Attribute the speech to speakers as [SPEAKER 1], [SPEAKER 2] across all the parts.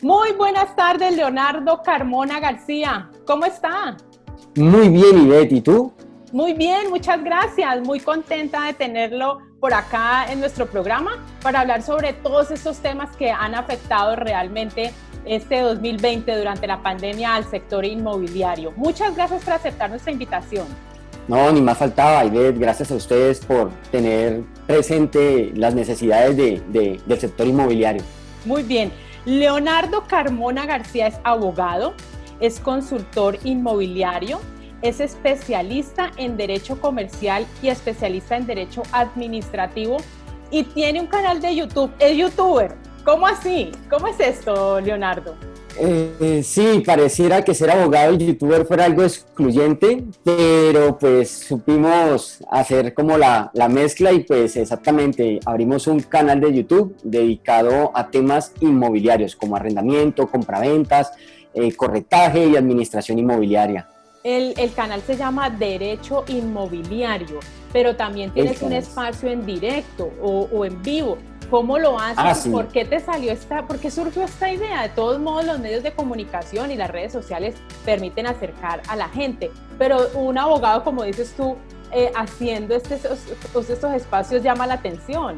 [SPEAKER 1] Muy buenas tardes, Leonardo Carmona García. ¿Cómo está?
[SPEAKER 2] Muy bien, Ivette. ¿Y tú?
[SPEAKER 1] Muy bien, muchas gracias. Muy contenta de tenerlo por acá en nuestro programa para hablar sobre todos estos temas que han afectado realmente este 2020 durante la pandemia al sector inmobiliario. Muchas gracias por aceptar nuestra invitación.
[SPEAKER 2] No, ni más faltaba, Ivette. Gracias a ustedes por tener presente las necesidades del sector inmobiliario.
[SPEAKER 1] Muy bien. Leonardo Carmona García es abogado, es consultor inmobiliario, es especialista en Derecho Comercial y especialista en Derecho Administrativo y tiene un canal de YouTube. Es youtuber. ¿Cómo así? ¿Cómo es esto, Leonardo?
[SPEAKER 2] Eh, sí, pareciera que ser abogado y youtuber fuera algo excluyente, pero pues supimos hacer como la, la, mezcla y pues exactamente abrimos un canal de YouTube dedicado a temas inmobiliarios como arrendamiento, compraventas, eh, corretaje y administración inmobiliaria.
[SPEAKER 1] El, el, canal se llama Derecho Inmobiliario, pero también tienes un espacio en directo o, o en vivo. ¿Cómo lo haces? Ah, ¿Por qué te salió esta, por qué surgió esta idea? De todos modos, los medios de comunicación y las redes sociales permiten acercar a la gente, pero un abogado, como dices tú, eh, haciendo este, estos, estos espacios llama la atención.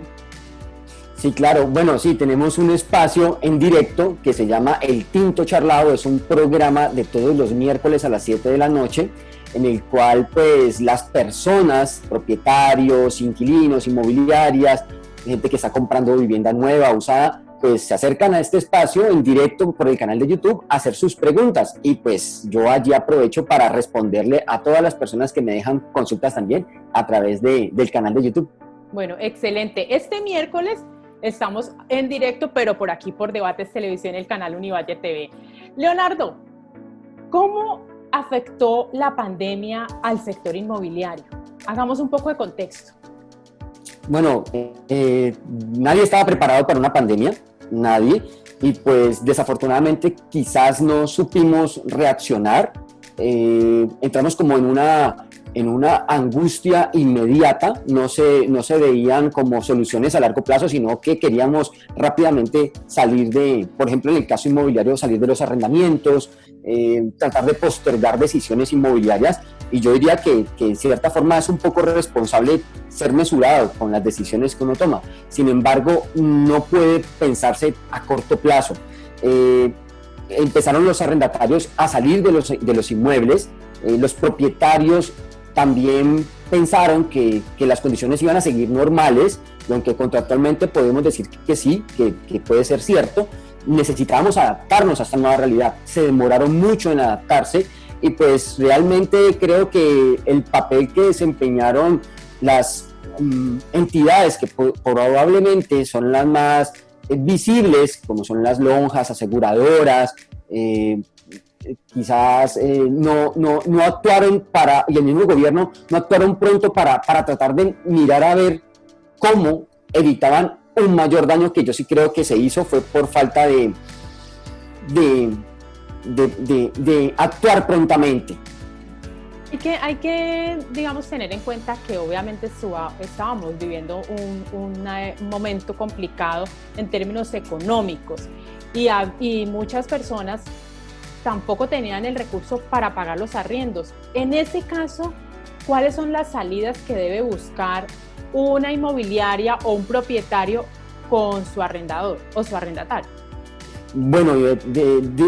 [SPEAKER 2] Sí, claro. Bueno, sí, tenemos un espacio en directo que se llama El Tinto Charlado. Es un programa de todos los miércoles a las 7 de la noche en el cual pues las personas, propietarios, inquilinos, inmobiliarias, gente que está comprando vivienda nueva, usada, pues se acercan a este espacio en directo por el canal de YouTube a hacer sus preguntas y pues yo allí aprovecho para responderle a todas las personas que me dejan consultas también a través de, del canal de YouTube.
[SPEAKER 1] Bueno, excelente. Este miércoles estamos en directo, pero por aquí por Debates Televisión, el canal Univalle TV. Leonardo, ¿cómo afectó la pandemia al sector inmobiliario? Hagamos un poco de contexto
[SPEAKER 2] bueno, eh, nadie estaba preparado para una pandemia, nadie, y pues desafortunadamente quizás no supimos reaccionar, eh, entramos como en una, en una angustia inmediata, no se, no se veían como soluciones a largo plazo, sino que queríamos rápidamente salir de, por ejemplo en el caso inmobiliario, salir de los arrendamientos, eh, tratar de postergar decisiones inmobiliarias y yo diría que, que, en cierta forma es un poco responsable ser mesurado con las decisiones que uno toma. Sin embargo, no puede pensarse a corto plazo. Eh, empezaron los arrendatarios a salir de los, de los inmuebles, eh, los propietarios también pensaron que, que, las condiciones iban a seguir normales, aunque contractualmente podemos decir que sí, que, que puede ser cierto, necesitábamos adaptarnos a esta nueva realidad. Se demoraron mucho en adaptarse y pues realmente creo que el papel que desempeñaron las mm, entidades que probablemente son las más visibles, como son las lonjas, aseguradoras, eh, quizás eh, no, no, no, actuaron para, y el mismo gobierno no actuaron pronto para, para tratar de mirar a ver cómo evitaban un mayor daño que yo sí creo que se hizo fue por falta de, de, de, actuar prontamente.
[SPEAKER 1] Hay que, hay que, digamos, tener en cuenta que obviamente estábamos viviendo un, momento complicado en términos económicos y, y muchas personas tampoco tenían el recurso para pagar los arriendos. En ese caso, ¿cuáles son las salidas que debe buscar una inmobiliaria o un propietario con su arrendador o su arrendatario?
[SPEAKER 2] Bueno,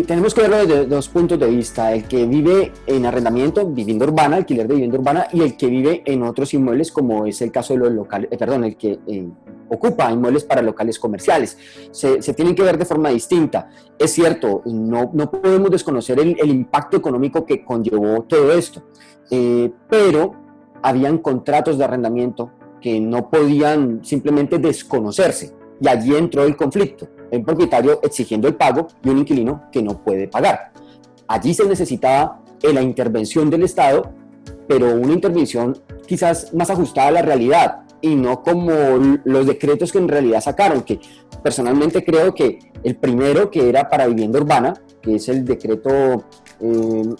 [SPEAKER 2] tenemos que verlo desde dos puntos de vista, el que vive en arrendamiento, vivienda urbana, alquiler de vivienda urbana, y el que vive en otros inmuebles, como es el caso de los locales, eh, perdón, el que eh, ocupa inmuebles para locales comerciales. Se, tienen que ver de forma distinta. Es cierto, no, no podemos desconocer el, impacto económico que conllevó todo esto, eh, pero habían contratos de arrendamiento que no podían simplemente desconocerse y allí entró el conflicto, el propietario exigiendo el pago y un inquilino que no puede pagar. Allí se necesitaba la intervención del Estado, pero una intervención quizás más ajustada a la realidad y no como los decretos que en realidad sacaron, que personalmente creo que el primero que era para vivienda urbana, que es el decreto, eh,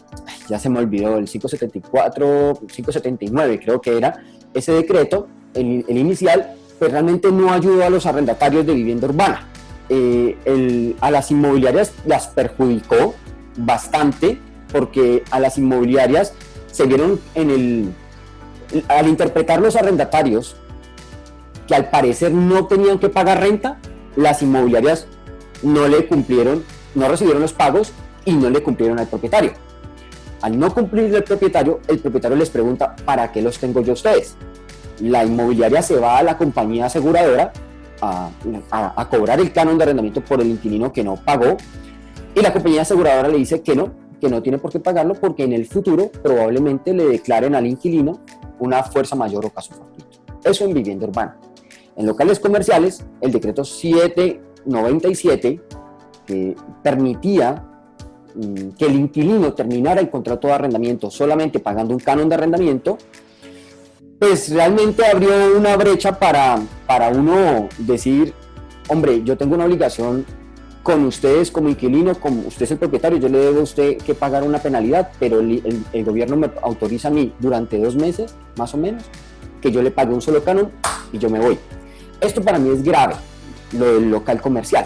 [SPEAKER 2] ya se me olvidó, el 574, 579 creo que era, ese decreto el, inicial, pues realmente no ayudó a los arrendatarios de vivienda urbana. eh, a las inmobiliarias las perjudicó bastante porque a las inmobiliarias se vieron en el, al interpretar los arrendatarios que al parecer no tenían que pagar renta, las inmobiliarias no le cumplieron, no recibieron los pagos y no le cumplieron al propietario. Al no cumplir el propietario, el propietario les pregunta, ¿para qué los tengo yo a ustedes? La inmobiliaria se va a la compañía aseguradora a, cobrar el canon de arrendamiento por el inquilino que no pagó y la compañía aseguradora le dice que no, que no tiene por qué pagarlo porque en el futuro probablemente le declaren al inquilino una fuerza mayor o caso fortuito. Eso en vivienda urbana. En locales comerciales, el decreto 797, que permitía mm, que el inquilino terminara el contrato de arrendamiento solamente pagando un canon de arrendamiento, pues realmente abrió una brecha para, para uno decir, hombre, yo tengo una obligación con ustedes como inquilino, como usted es el propietario, yo le debo a usted que pagar una penalidad, pero el, el, gobierno me autoriza a mí durante dos meses, más o menos, que yo le pague un solo canon y yo me voy. Esto para mí es grave, lo del local comercial,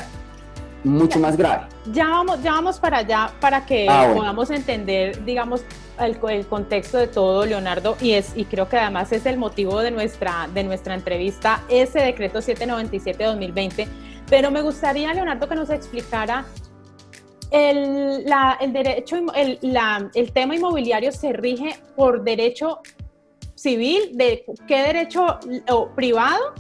[SPEAKER 2] mucho más grave.
[SPEAKER 1] Ya vamos, ya vamos para allá para que ah, podamos entender, digamos, el, el, contexto de todo, Leonardo, y, es, y creo que además es el motivo de nuestra, de nuestra entrevista, ese decreto 797-2020 pero me gustaría, Leonardo, que nos explicara el, el derecho, el, el tema inmobiliario se rige por derecho civil, de qué derecho o privado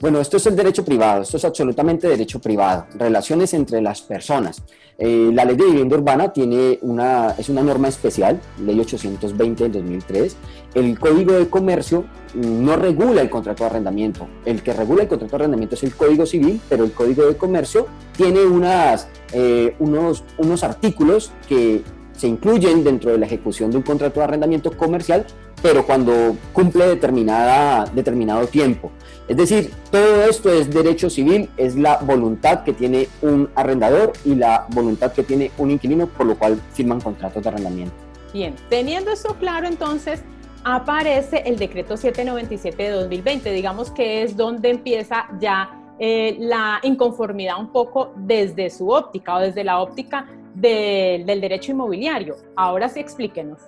[SPEAKER 2] bueno, esto es el derecho privado, esto es absolutamente derecho privado, relaciones entre las personas. Eh, la ley de vivienda urbana tiene una, es una norma especial, ley 820 del 2003. El código de comercio no regula el contrato de arrendamiento. El que regula el contrato de arrendamiento es el código civil, pero el código de comercio tiene unas, eh, unos, unos artículos que se incluyen dentro de la ejecución de un contrato de arrendamiento comercial, pero cuando cumple determinada, determinado tiempo. Es decir, todo esto es derecho civil, es la voluntad que tiene un arrendador y la voluntad que tiene un inquilino, por lo cual firman contratos de arrendamiento.
[SPEAKER 1] Bien, teniendo esto claro, entonces aparece el decreto 797 de 2020, digamos que es donde empieza ya eh, la inconformidad un poco desde su óptica o desde la óptica del derecho inmobiliario. Ahora sí explíquenos.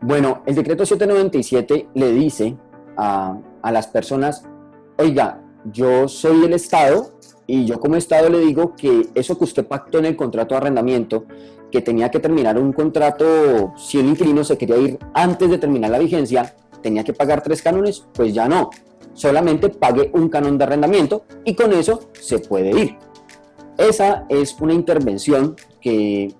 [SPEAKER 2] Bueno, el decreto 797 le dice a, las personas, oiga, yo soy el Estado y yo como Estado le digo que eso que usted pactó en el contrato de arrendamiento, que tenía que terminar un contrato, si el inquilino se quería ir antes de terminar la vigencia, tenía que pagar tres cánones, pues ya no. Solamente pague un canon de arrendamiento y con eso se puede ir. Esa es una intervención que,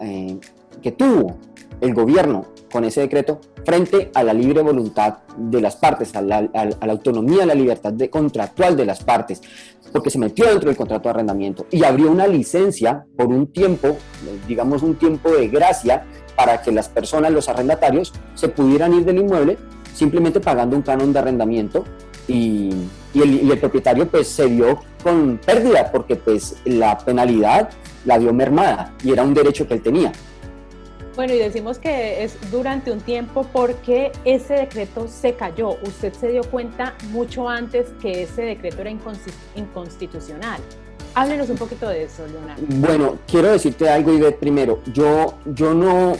[SPEAKER 2] eh, que tuvo el gobierno con ese decreto frente a la libre voluntad de las partes, a la, autonomía, a la libertad contractual de las partes, porque se metió dentro del contrato de arrendamiento y abrió una licencia por un tiempo, digamos un tiempo de gracia, para que las personas, los arrendatarios, se pudieran ir del inmueble simplemente pagando un canon de arrendamiento y, el, y el propietario pues se vio con pérdida porque pues la penalidad la dio mermada y era un derecho que él tenía.
[SPEAKER 1] Bueno, y decimos que es durante un tiempo porque ese decreto se cayó. Usted se dio cuenta mucho antes que ese decreto era inconstitucional. Háblenos un poquito de eso, Leonardo.
[SPEAKER 2] Bueno, quiero decirte algo, Ivette, primero. Yo, yo no,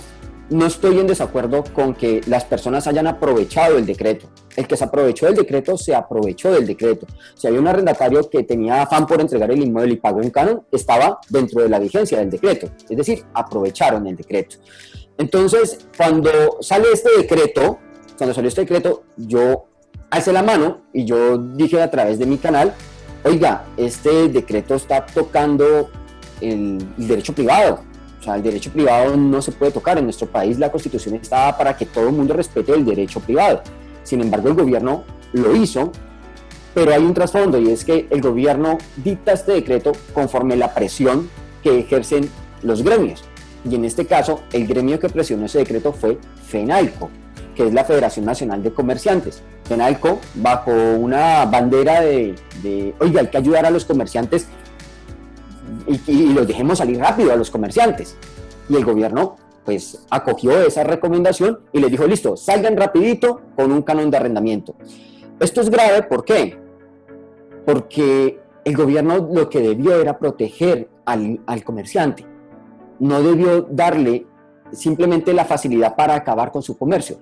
[SPEAKER 2] no estoy en desacuerdo con que las personas hayan aprovechado el decreto. El que se aprovechó del decreto, se aprovechó del decreto. Si había un arrendatario que tenía afán por entregar el inmueble y pagó un canon, estaba dentro de la vigencia del decreto. Es decir, aprovecharon el decreto. Entonces, cuando sale este decreto, cuando salió este decreto, yo alcé la mano y yo dije a través de mi canal, oiga, este decreto está tocando el derecho privado o sea, el derecho privado no se puede tocar. En nuestro país la constitución está para que todo el mundo respete el derecho privado. Sin embargo, el gobierno lo hizo, pero hay un trasfondo y es que el gobierno dicta este decreto conforme la presión que ejercen los gremios. Y en este caso, el gremio que presionó ese decreto fue FENALCO, que es la Federación Nacional de Comerciantes. FENALCO, bajo una bandera de, de, oiga, hay que ayudar a los comerciantes y, los dejemos salir rápido a los comerciantes. Y el gobierno pues acogió esa recomendación y les dijo, listo, salgan rapidito con un canon de arrendamiento. Esto es grave, ¿por qué? Porque el gobierno lo que debió era proteger al, al comerciante. No debió darle simplemente la facilidad para acabar con su comercio,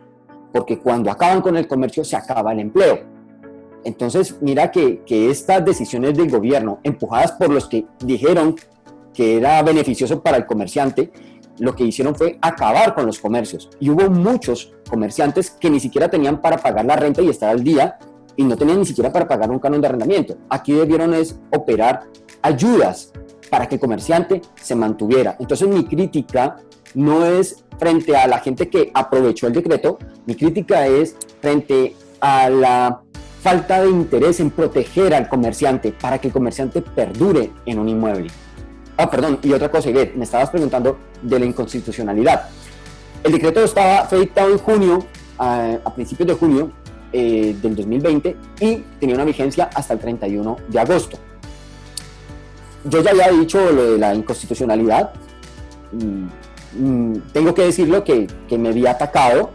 [SPEAKER 2] porque cuando acaban con el comercio se acaba el empleo. Entonces, mira que, que, estas decisiones del gobierno, empujadas por los que dijeron que era beneficioso para el comerciante, lo que hicieron fue acabar con los comercios. Y hubo muchos comerciantes que ni siquiera tenían para pagar la renta y estar al día y no tenían ni siquiera para pagar un canon de arrendamiento. Aquí debieron es operar ayudas para que el comerciante se mantuviera. Entonces mi crítica no es frente a la gente que aprovechó el decreto, mi crítica es frente a la falta de interés en proteger al comerciante para que el comerciante perdure en un inmueble. Ah, perdón, y otra cosa, me estabas preguntando de la inconstitucionalidad. El decreto estaba, fue dictado en junio, a, principios de junio eh, del 2020 y tenía una vigencia hasta el 31 de agosto. Yo ya había dicho lo de la inconstitucionalidad, mm, Mm, tengo que decirlo que, que me vi atacado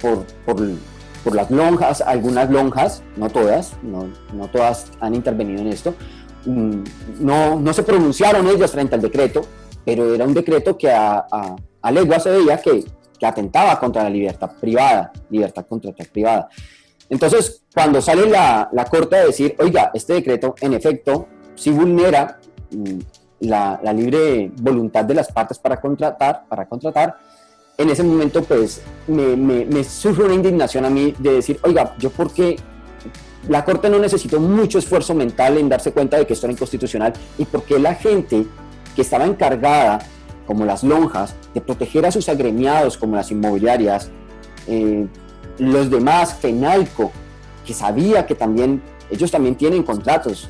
[SPEAKER 2] por, por, por, las lonjas, algunas lonjas, no todas, no, no todas han intervenido en esto, no, no, se pronunciaron ellos frente al decreto, pero era un decreto que a, a, a veía que, que, atentaba contra la libertad privada, libertad contractual privada. Entonces, cuando sale la, la Corte a decir, oiga, este decreto en efecto sí vulnera mm, la, libre voluntad de las partes para contratar, para contratar, en ese momento pues me, me, sufre una indignación a mí de decir, oiga, yo porque la Corte no necesitó mucho esfuerzo mental en darse cuenta de que esto era inconstitucional y porque la gente que estaba encargada, como las lonjas, de proteger a sus agremiados, como las inmobiliarias, eh, los demás, FENALCO, que sabía que también ellos también tienen contratos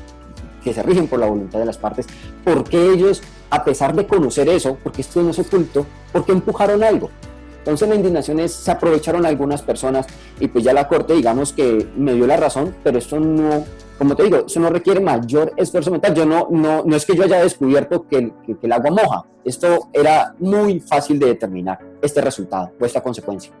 [SPEAKER 2] que se rigen por la voluntad de las partes, ¿por qué ellos, a pesar de conocer eso, porque esto no es oculto, por qué empujaron algo? Entonces la indignación es, se aprovecharon algunas personas y pues ya la corte digamos que me dio la razón, pero esto no, como te digo, eso no requiere mayor esfuerzo mental. Yo no, no, no es que yo haya descubierto que, que, que el agua moja, esto era muy fácil de determinar, este resultado o esta consecuencia.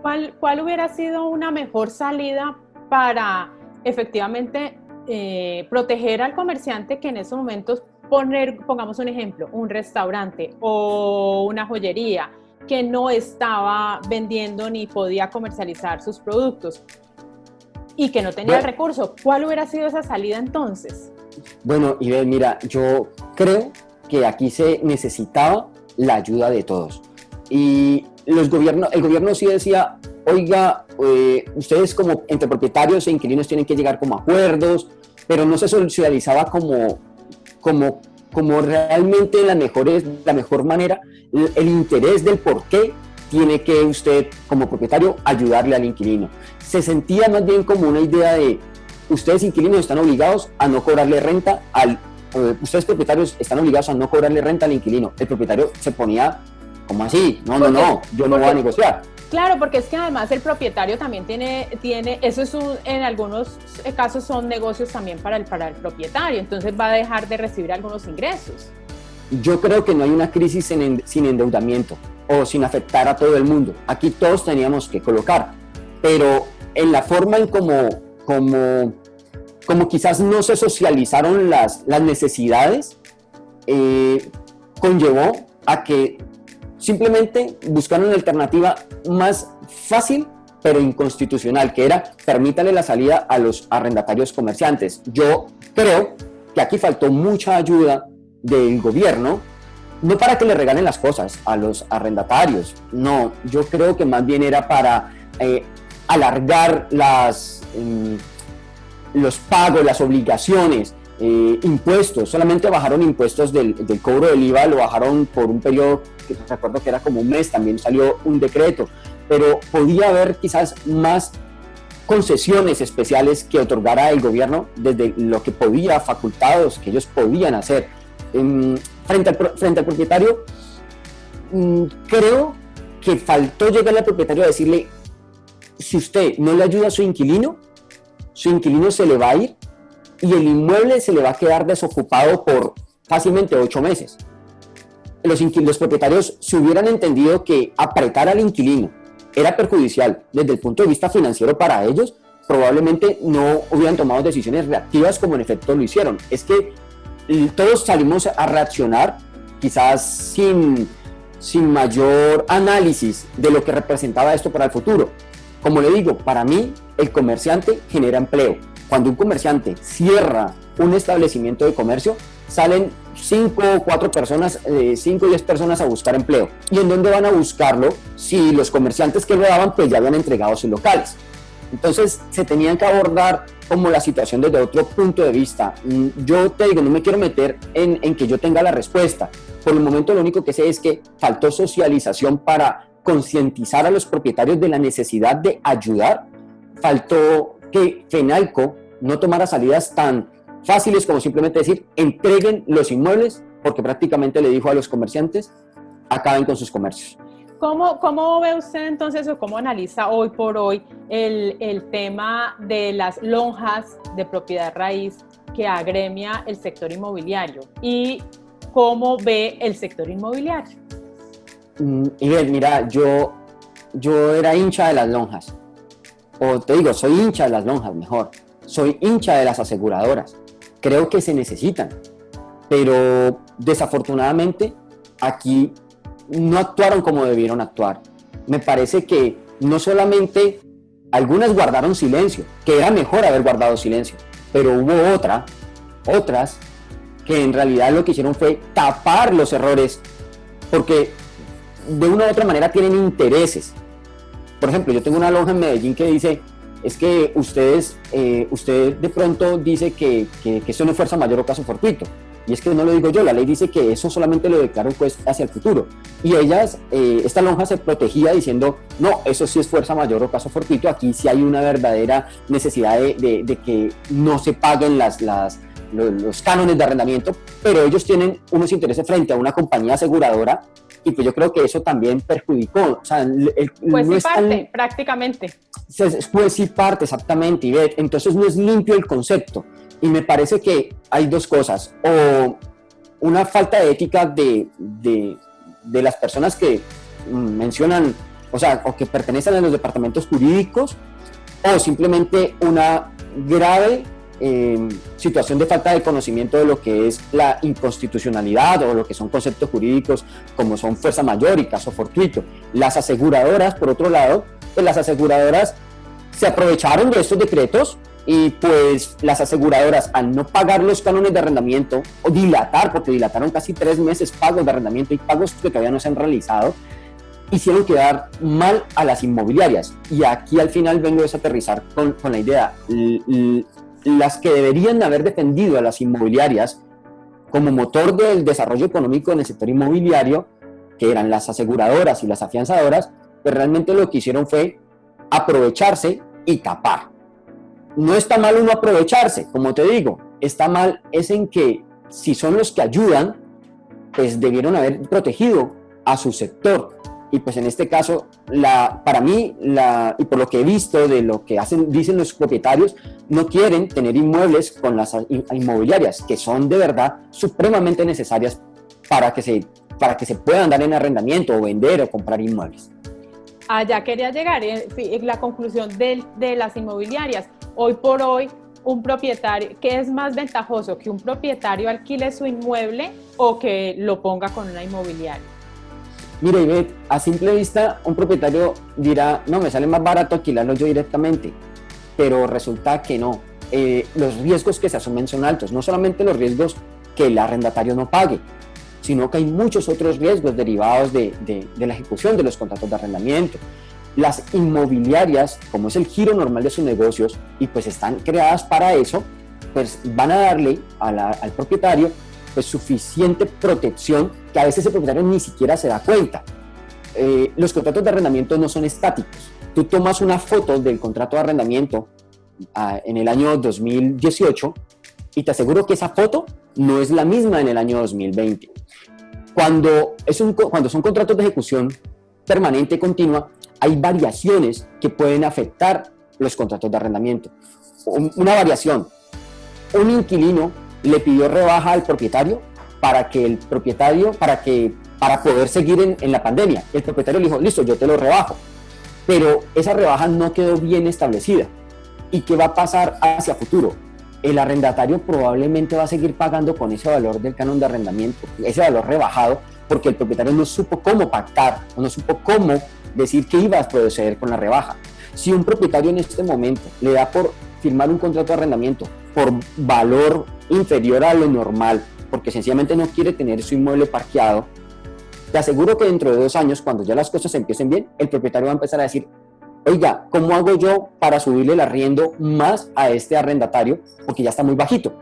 [SPEAKER 1] ¿Cuál, ¿Cuál hubiera sido una mejor salida para efectivamente eh, proteger al comerciante que en esos momentos, poner, pongamos un ejemplo, un restaurante o una joyería que no estaba vendiendo ni podía comercializar sus productos y que no tenía el recurso. ¿Cuál hubiera sido esa salida entonces?
[SPEAKER 2] Bueno, y mira, yo creo que aquí se necesitaba la ayuda de todos. Y los gobiernos, el gobierno sí decía, oiga, eh, ustedes como entre propietarios e inquilinos tienen que llegar como acuerdos, pero no se socializaba como, como, como realmente la mejor, la mejor manera el, interés del por qué tiene que usted como propietario ayudarle al inquilino. Se sentía más bien como una idea de ustedes inquilinos están obligados a no cobrarle renta al, ustedes propietarios están obligados a no cobrarle renta al inquilino. El propietario se ponía como así, no, no, no, yo no voy a negociar.
[SPEAKER 1] Claro, porque es que además el propietario también tiene, tiene eso es un, en algunos casos son negocios también para el, para el propietario, entonces va a dejar de recibir algunos ingresos.
[SPEAKER 2] Yo creo que no hay una crisis sin, sin endeudamiento o sin afectar a todo el mundo. Aquí todos teníamos que colocar, pero en la forma en como, como, como quizás no se socializaron las, las necesidades, eh, conllevó a que Simplemente buscaron una alternativa más fácil pero inconstitucional, que era permítale la salida a los arrendatarios comerciantes. Yo creo que aquí faltó mucha ayuda del gobierno, no para que le regalen las cosas a los arrendatarios, no, yo creo que más bien era para eh, alargar las, em, los pagos, las obligaciones, eh, impuestos, solamente bajaron impuestos del, del, cobro del IVA, lo bajaron por un periodo, que recuerdo que era como un mes, también salió un decreto, pero podía haber quizás más concesiones especiales que otorgara el gobierno desde lo que podía, facultados que ellos podían hacer. frente, al, frente al propietario, mm, creo que faltó llegarle al propietario a decirle, si usted no le ayuda a su inquilino, su inquilino se le va a ir y el inmueble se le va a quedar desocupado por fácilmente ocho meses. Los, propietarios si hubieran entendido que apretar al inquilino era perjudicial desde el punto de vista financiero para ellos, probablemente no hubieran tomado decisiones reactivas como en efecto lo hicieron. Es que todos salimos a reaccionar quizás sin, sin mayor análisis de lo que representaba esto para el futuro. Como le digo, para mí el comerciante genera empleo. Cuando un comerciante cierra un establecimiento de comercio, salen 5 o 4 personas, 5 o 10 personas a buscar empleo. ¿Y en dónde van a buscarlo si los comerciantes que lo daban pues ya habían entregado sus locales? Entonces se tenían que abordar como la situación desde otro punto de vista. Mm, yo te digo, no me quiero meter en, en que yo tenga la respuesta. Por el momento lo único que sé es que faltó socialización para concientizar a los propietarios de la necesidad de ayudar. Faltó que FENALCO no tomara salidas tan fáciles como simplemente decir entreguen los inmuebles porque prácticamente le dijo a los comerciantes acaben con sus comercios.
[SPEAKER 1] ¿Cómo, ¿Cómo, ve usted entonces o cómo analiza hoy por hoy el, el, tema de las lonjas de propiedad raíz que agremia el sector inmobiliario y cómo ve el sector inmobiliario?
[SPEAKER 2] Mm, Miguel, mira, yo, yo era hincha de las lonjas, o te digo, soy hincha de las lonjas mejor, soy hincha de las aseguradoras, creo que se necesitan, pero desafortunadamente aquí no actuaron como debieron actuar. Me parece que no solamente algunas guardaron silencio, que era mejor haber guardado silencio, pero hubo otra, otras que en realidad lo que hicieron fue tapar los errores, porque de una u otra manera tienen intereses. Por ejemplo, yo tengo una lonja en Medellín que dice, es que ustedes, eh, usted de pronto dice que, que, eso no es fuerza mayor o caso fortuito. Y es que no lo digo yo, la ley dice que eso solamente lo declara un juez hacia el futuro. Y ellas, eh, esta lonja se protegía diciendo, no, eso sí es fuerza mayor o caso fortuito, aquí sí hay una verdadera necesidad de, de, que no se paguen las, las, los, cánones de arrendamiento, pero ellos tienen unos intereses frente a una compañía aseguradora y pues yo creo que eso también perjudicó. O sea, el,
[SPEAKER 1] pues sí parte, prácticamente.
[SPEAKER 2] Pues sí parte, exactamente, y entonces no es limpio el concepto. Y me parece que hay dos cosas, o una falta de ética de, de, de las personas que mencionan, o sea, o que pertenecen a los departamentos jurídicos, o simplemente una grave eh, situación de falta de conocimiento de lo que es la inconstitucionalidad o lo que son conceptos jurídicos como son fuerza mayor y caso fortuito. Las aseguradoras, por otro lado, pues las aseguradoras se aprovecharon de estos decretos y pues las aseguradoras al no pagar los cánones de arrendamiento o dilatar, porque dilataron casi tres meses pagos de arrendamiento y pagos que todavía no se han realizado, hicieron quedar mal a las inmobiliarias. Y aquí al final vengo a desaterrizar con, con la idea, las que deberían haber defendido a las inmobiliarias como motor del desarrollo económico en el sector inmobiliario, que eran las aseguradoras y las afianzadoras, pues realmente lo que hicieron fue aprovecharse y tapar no está mal uno aprovecharse, como te digo, está mal es en que si son los que ayudan, pues debieron haber protegido a su sector. Y pues en este caso, la, para mí, la, y por lo que he visto de lo que hacen, dicen los propietarios, no quieren tener inmuebles con las inmobiliarias, que son de verdad supremamente necesarias para que se, para que se puedan dar en arrendamiento o vender o comprar inmuebles.
[SPEAKER 1] Allá quería llegar, en eh, la conclusión de, de las inmobiliarias hoy por hoy un propietario, ¿qué es más ventajoso? ¿Que un propietario alquile su inmueble o que lo ponga con una inmobiliaria?
[SPEAKER 2] Mira, Ivette, a simple vista, un propietario dirá, no, me sale más barato alquilarlo yo directamente, pero resulta que no. Eh, los riesgos que se asumen son altos, no solamente los riesgos que el arrendatario no pague, sino que hay muchos otros riesgos derivados de, de, de la ejecución de los contratos de arrendamiento, las inmobiliarias, como es el giro normal de sus negocios y pues están creadas para eso, pues van a darle al propietario pues suficiente protección que a veces el propietario ni siquiera se da cuenta. Eh, los contratos de arrendamiento no son estáticos. Tú tomas una foto del contrato de arrendamiento ah, en el año 2018 y te aseguro que esa foto no es la misma en el año 2020. Cuando, es un, cuando son contratos de ejecución permanente y continua, hay variaciones que pueden afectar los contratos de arrendamiento. Una variación, un inquilino le pidió rebaja al propietario para que el propietario, para, que, para poder seguir en, la pandemia. El propietario le dijo, listo, yo te lo rebajo. Pero esa rebaja no quedó bien establecida. ¿Y qué va a pasar hacia futuro? El arrendatario probablemente va a seguir pagando con ese valor del canon de arrendamiento, ese valor rebajado, porque el propietario no supo cómo pactar o no supo cómo decir que iba a proceder con la rebaja. Si un propietario en este momento le da por firmar un contrato de arrendamiento por valor inferior a lo normal, porque sencillamente no quiere tener su inmueble parqueado, te aseguro que dentro de dos años, cuando ya las cosas empiecen bien, el propietario va a empezar a decir, oiga, ¿cómo hago yo para subirle el arriendo más a este arrendatario? Porque ya está muy bajito.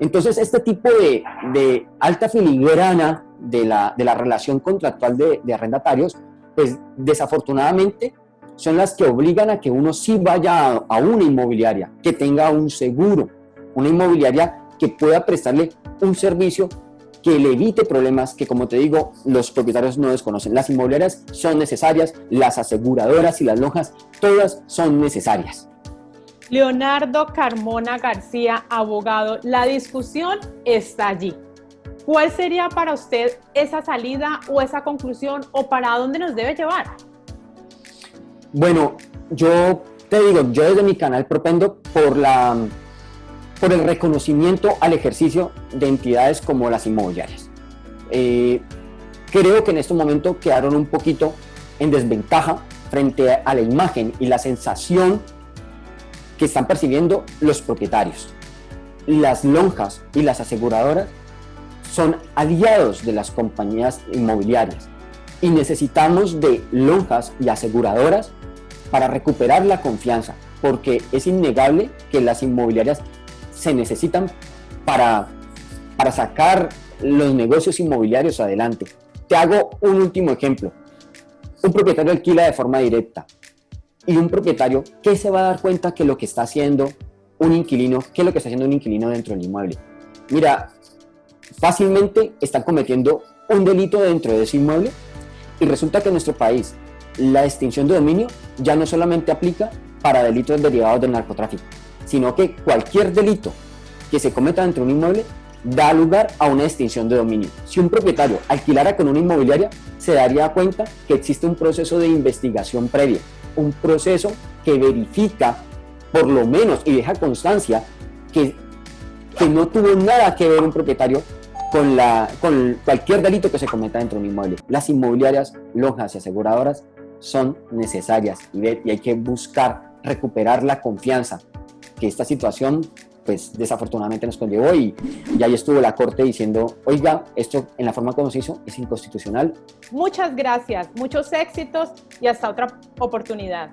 [SPEAKER 2] Entonces, este tipo de, alta filigrana de la, de la relación contractual de, de arrendatarios, pues desafortunadamente son las que obligan a que uno sí vaya a, a una inmobiliaria, que tenga un seguro, una inmobiliaria que pueda prestarle un servicio que le evite problemas que, como te digo, los propietarios no desconocen. Las inmobiliarias son necesarias, las aseguradoras y las lonjas, todas son necesarias.
[SPEAKER 1] Leonardo Carmona García, abogado, la discusión está allí. ¿Cuál sería para usted esa salida o esa conclusión o para dónde nos debe llevar?
[SPEAKER 2] Bueno, yo te digo, yo desde mi canal propendo por la por el reconocimiento al ejercicio de entidades como las inmobiliarias. Eh, creo que en este momento quedaron un poquito en desventaja frente a la imagen y la sensación que están percibiendo los propietarios. Las lonjas y las aseguradoras son aliados de las compañías inmobiliarias y necesitamos de lonjas y aseguradoras para recuperar la confianza, porque es innegable que las inmobiliarias se necesitan para, para sacar los negocios inmobiliarios adelante. Te hago un último ejemplo. Un propietario alquila de forma directa y un propietario, ¿qué se va a dar cuenta que lo que está haciendo un inquilino, qué es lo que está haciendo un inquilino dentro del inmueble? Mira, fácilmente están cometiendo un delito dentro de ese inmueble y resulta que en nuestro país la extinción de dominio ya no solamente aplica para delitos derivados del narcotráfico, sino que cualquier delito que se cometa dentro de un inmueble da lugar a una extinción de dominio. Si un propietario alquilara con una inmobiliaria, se daría cuenta que existe un proceso de investigación previa, un proceso que verifica por lo menos y deja constancia que, que no tuvo nada que ver un propietario con, la, con cualquier delito que se cometa dentro de un inmueble. Las inmobiliarias, lonjas y aseguradoras son necesarias y, y hay que buscar recuperar la confianza que esta situación pues desafortunadamente nos conllevó y, y ahí estuvo la corte diciendo, oiga, esto en la forma como se hizo es inconstitucional.
[SPEAKER 1] Muchas gracias, muchos éxitos y hasta otra oportunidad.